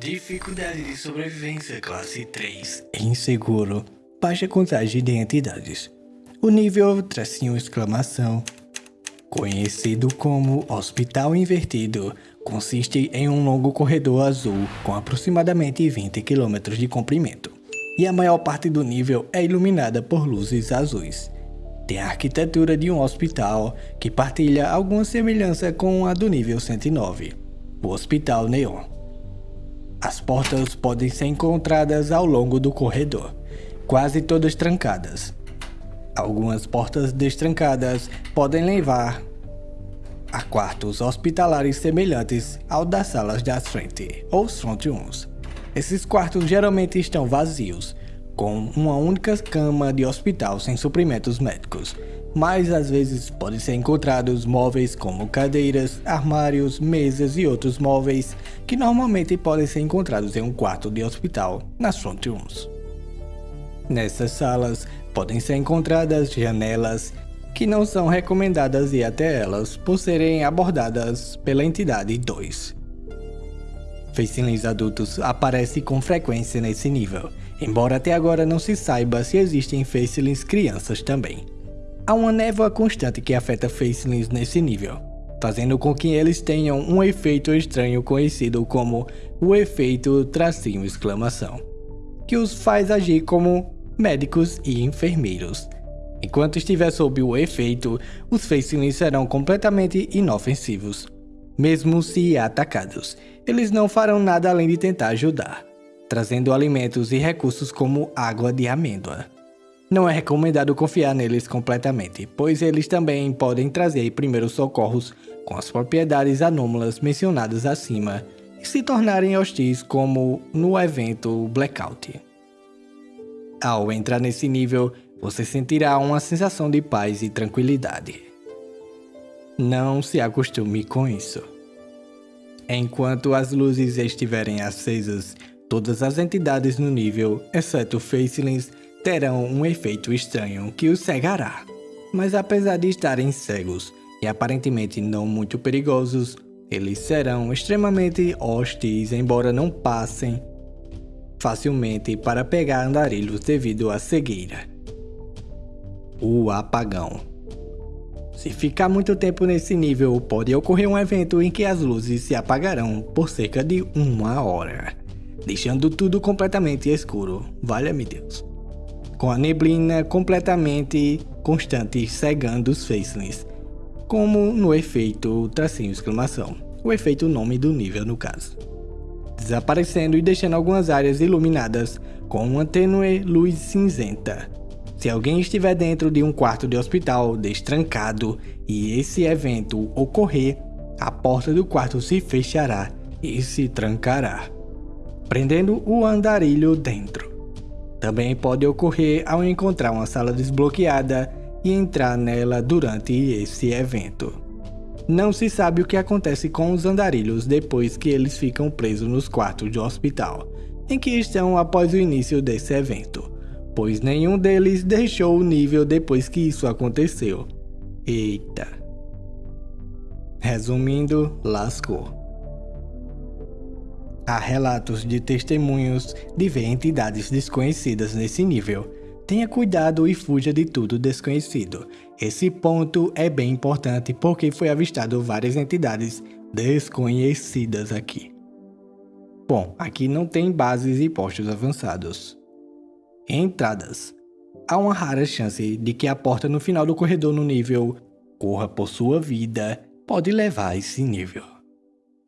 Dificuldade de sobrevivência classe 3. Inseguro. Baixa contagem de entidades. O nível tracinho exclamação. Conhecido como Hospital Invertido, consiste em um longo corredor azul com aproximadamente 20 km de comprimento. E a maior parte do nível é iluminada por luzes azuis. Tem a arquitetura de um hospital que partilha alguma semelhança com a do nível 109, o Hospital Neon. As portas podem ser encontradas ao longo do corredor, quase todas trancadas. Algumas portas destrancadas podem levar a quartos hospitalares semelhantes ao das salas da frente, ou front rooms. Esses quartos geralmente estão vazios, com uma única cama de hospital sem suprimentos médicos, mas às vezes podem ser encontrados móveis como cadeiras, armários, mesas e outros móveis que normalmente podem ser encontrados em um quarto de hospital, nas front rooms. Nessas salas podem ser encontradas janelas que não são recomendadas ir até elas por serem abordadas pela entidade 2. Facelings adultos aparecem com frequência nesse nível, embora até agora não se saiba se existem Facelings crianças também. Há uma névoa constante que afeta Facelings nesse nível, fazendo com que eles tenham um efeito estranho conhecido como o efeito tracinho exclamação, que os faz agir como médicos e enfermeiros. Enquanto estiver sob o efeito, os Facelings serão completamente inofensivos. Mesmo se atacados, eles não farão nada além de tentar ajudar, trazendo alimentos e recursos como água de amêndoa. Não é recomendado confiar neles completamente, pois eles também podem trazer primeiros socorros com as propriedades anômalas mencionadas acima e se tornarem hostis como no evento Blackout. Ao entrar nesse nível, você sentirá uma sensação de paz e tranquilidade. Não se acostume com isso. Enquanto as luzes estiverem acesas, todas as entidades no nível, exceto Facelings, terão um efeito estranho que os cegará. Mas apesar de estarem cegos e aparentemente não muito perigosos, eles serão extremamente hostis embora não passem facilmente para pegar andarilhos devido à cegueira. O apagão. Se ficar muito tempo nesse nível, pode ocorrer um evento em que as luzes se apagarão por cerca de uma hora, deixando tudo completamente escuro. Valha-me Deus com a neblina completamente constante cegando os facelings, como no efeito tracinho exclamação, o efeito nome do nível no caso. Desaparecendo e deixando algumas áreas iluminadas com uma tênue luz cinzenta. Se alguém estiver dentro de um quarto de hospital destrancado e esse evento ocorrer, a porta do quarto se fechará e se trancará, prendendo o andarilho dentro. Também pode ocorrer ao encontrar uma sala desbloqueada e entrar nela durante esse evento. Não se sabe o que acontece com os andarilhos depois que eles ficam presos nos quartos de hospital, em que estão após o início desse evento, pois nenhum deles deixou o nível depois que isso aconteceu. Eita. Resumindo, lascou. Há relatos de testemunhos de ver entidades desconhecidas nesse nível. Tenha cuidado e fuja de tudo desconhecido. Esse ponto é bem importante porque foi avistado várias entidades desconhecidas aqui. Bom, aqui não tem bases e postos avançados. Entradas. Há uma rara chance de que a porta no final do corredor no nível corra por sua vida pode levar a esse nível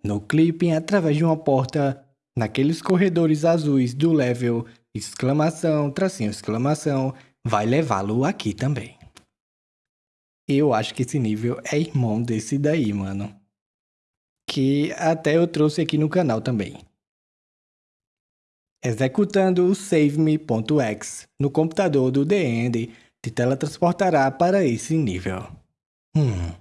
no clipping através de uma porta naqueles corredores azuis do level exclamação, tracinho, exclamação, vai levá-lo aqui também. Eu acho que esse nível é irmão desse daí, mano. Que até eu trouxe aqui no canal também. Executando o SaveMe.exe no computador do End te teletransportará para esse nível. Hum.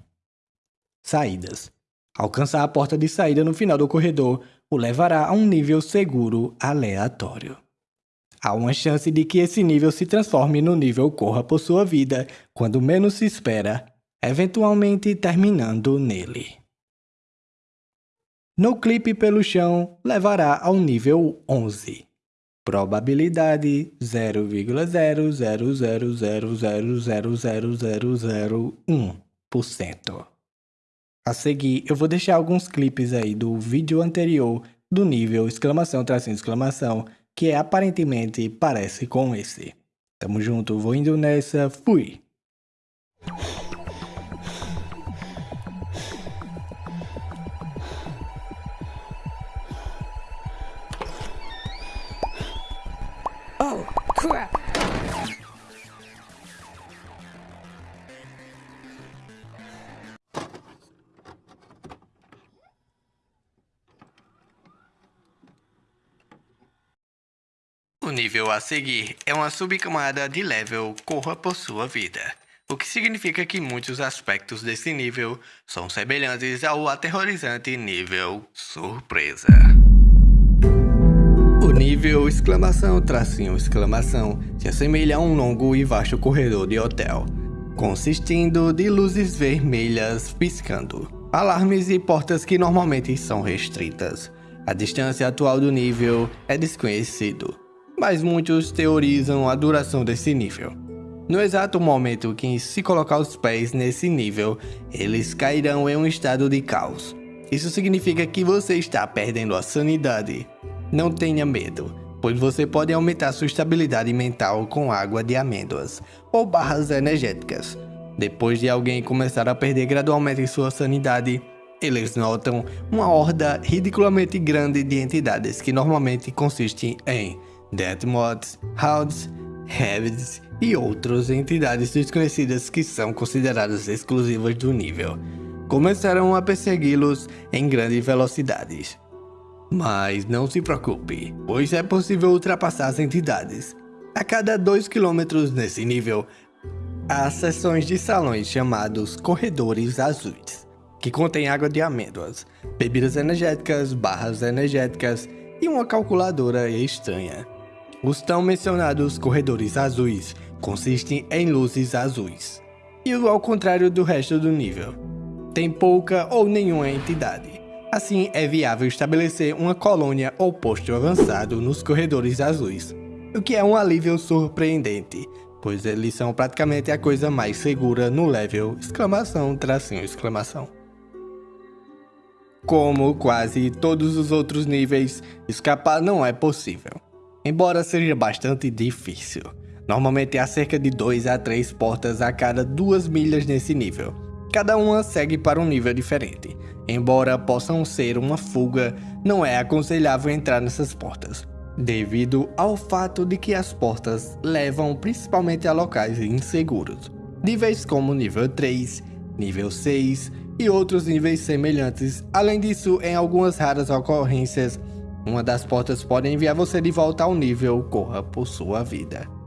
Saídas. Alcançar a porta de saída no final do corredor o levará a um nível seguro aleatório. Há uma chance de que esse nível se transforme no nível corra por sua vida quando menos se espera, eventualmente terminando nele. No clipe pelo chão, levará ao nível 11. Probabilidade 0,000000001%. A seguir, eu vou deixar alguns clipes aí do vídeo anterior do nível exclamação tracinho exclamação, que é, aparentemente parece com esse. Tamo junto, vou indo nessa, fui! O nível a seguir é uma subcamada de level Corra por sua vida, o que significa que muitos aspectos desse nível são semelhantes ao aterrorizante nível Surpresa. O nível exclamação tracinho exclamação se assemelha a um longo e vasto corredor de hotel, consistindo de luzes vermelhas piscando, alarmes e portas que normalmente são restritas. A distância atual do nível é desconhecido, mas muitos teorizam a duração desse nível. No exato momento que se colocar os pés nesse nível, eles cairão em um estado de caos. Isso significa que você está perdendo a sanidade. Não tenha medo, pois você pode aumentar sua estabilidade mental com água de amêndoas ou barras energéticas. Depois de alguém começar a perder gradualmente sua sanidade, eles notam uma horda ridiculamente grande de entidades que normalmente consistem em Deathmods, Hounds, Heavies e outras entidades desconhecidas que são consideradas exclusivas do nível, começaram a persegui-los em grandes velocidades. Mas não se preocupe, pois é possível ultrapassar as entidades. A cada 2 km nesse nível, há seções de salões chamados Corredores Azuis, que contêm água de amêndoas, bebidas energéticas, barras energéticas e uma calculadora estranha. Os tão mencionados corredores azuis consistem em luzes azuis, e ao contrário do resto do nível, tem pouca ou nenhuma entidade. Assim, é viável estabelecer uma colônia ou posto avançado nos corredores azuis, o que é um alívio surpreendente, pois eles são praticamente a coisa mais segura no level exclamação tracinho exclamação. Como quase todos os outros níveis, escapar não é possível embora seja bastante difícil. Normalmente há cerca de 2 a 3 portas a cada 2 milhas nesse nível. Cada uma segue para um nível diferente. Embora possam ser uma fuga, não é aconselhável entrar nessas portas, devido ao fato de que as portas levam principalmente a locais inseguros. Níveis como nível 3, nível 6 e outros níveis semelhantes. Além disso, em algumas raras ocorrências, uma das portas pode enviar você de volta ao nível Corra por sua vida.